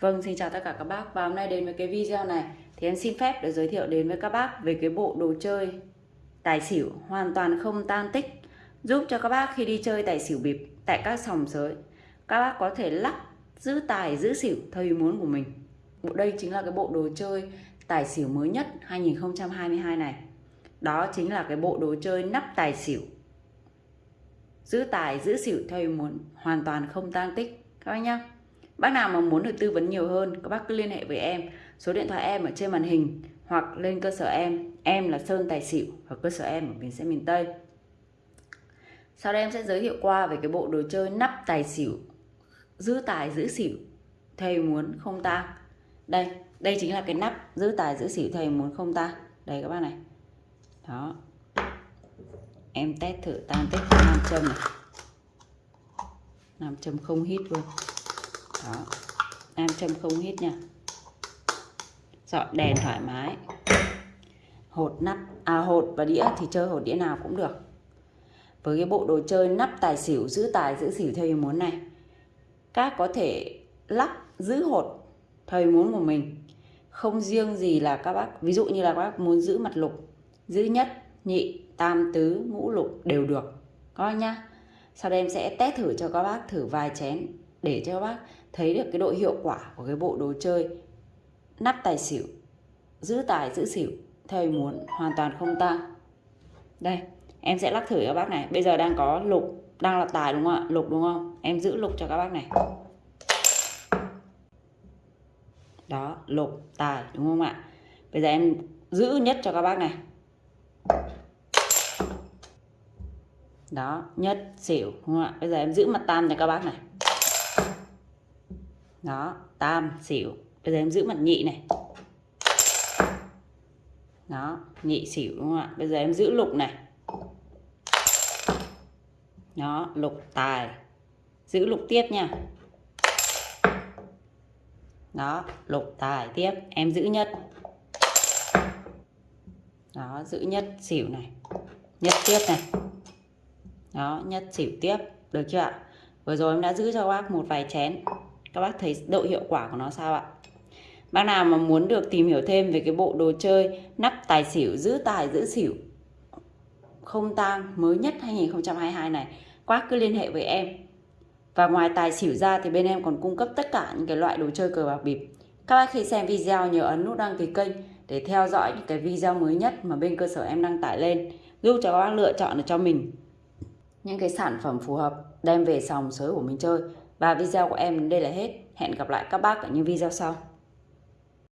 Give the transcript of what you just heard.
Vâng, xin chào tất cả các bác. Và hôm nay đến với cái video này thì em xin phép được giới thiệu đến với các bác về cái bộ đồ chơi tài xỉu hoàn toàn không tan tích giúp cho các bác khi đi chơi tài xỉu bịp tại các sòng sới. Các bác có thể lắc giữ tài giữ xỉu theo ý muốn của mình. Bộ đây chính là cái bộ đồ chơi tài xỉu mới nhất 2022 này. Đó chính là cái bộ đồ chơi nắp tài xỉu. Giữ tài giữ xỉu theo ý muốn hoàn toàn không tan tích. Các bác nhá bác nào mà muốn được tư vấn nhiều hơn, các bác cứ liên hệ với em. Số điện thoại em ở trên màn hình, hoặc lên cơ sở em. Em là Sơn Tài Xỉu hoặc cơ sở em ở miền xe miền Tây. Sau đây em sẽ giới thiệu qua về cái bộ đồ chơi nắp tài xỉu, giữ tài giữ xỉu, thầy muốn không tang đây đây chính là cái nắp giữ tài giữ xỉu thầy muốn không tang đây các bác này. Đó. Em test thử tan tích nam châm này. Nam châm không hít luôn đó. Nam châm không hết nha. Dọn đèn thoải mái. Hột nắp à hột và đĩa thì chơi hột đĩa nào cũng được. Với cái bộ đồ chơi nắp tài xỉu, giữ tài, giữ xỉu theo ý muốn này, các có thể lắp, giữ hột theo ý muốn của mình. Không riêng gì là các bác, ví dụ như là các bác muốn giữ mặt lục, giữ nhất, nhị, tam tứ, ngũ lục đều được. Coi nhá. Sau đây em sẽ test thử cho các bác thử vài chén để cho các bác thấy được cái độ hiệu quả của cái bộ đồ chơi. Nắp tài xỉu, giữ tài, giữ xỉu, theo ý muốn, hoàn toàn không tăng đây, em sẽ lắc thử các bác này. Bây giờ đang có lục, đang là tài đúng không ạ? Lục đúng không? Em giữ lục cho các bác này. Đó, lục, tài, đúng không ạ? Bây giờ em giữ nhất cho các bác này. Đó, nhất xỉu, đúng không ạ? Bây giờ em giữ mặt tam cho các bác này đó, tam, xỉu. Bây giờ em giữ mặt nhị này. Đó, nhị, xỉu đúng không ạ? Bây giờ em giữ lục này. Đó, lục tài. Giữ lục tiếp nha. Đó, lục tài tiếp. Em giữ nhất. Đó, giữ nhất xỉu này. Nhất tiếp này. Đó, nhất xỉu tiếp. Được chưa ạ? Vừa rồi em đã giữ cho bác một vài chén các bác thấy độ hiệu quả của nó sao ạ? Bác nào mà muốn được tìm hiểu thêm về cái bộ đồ chơi nắp tài xỉu, giữ tài, giữ xỉu không tang mới nhất 2022 này các cứ liên hệ với em. Và ngoài tài xỉu ra thì bên em còn cung cấp tất cả những cái loại đồ chơi cờ bạc bịp. Các bác khi xem video nhớ ấn nút đăng ký kênh để theo dõi những cái video mới nhất mà bên cơ sở em đăng tải lên, giúp cho các bác lựa chọn được cho mình những cái sản phẩm phù hợp, đem về sòng sới của mình chơi và video của em đến đây là hết. Hẹn gặp lại các bác ở những video sau.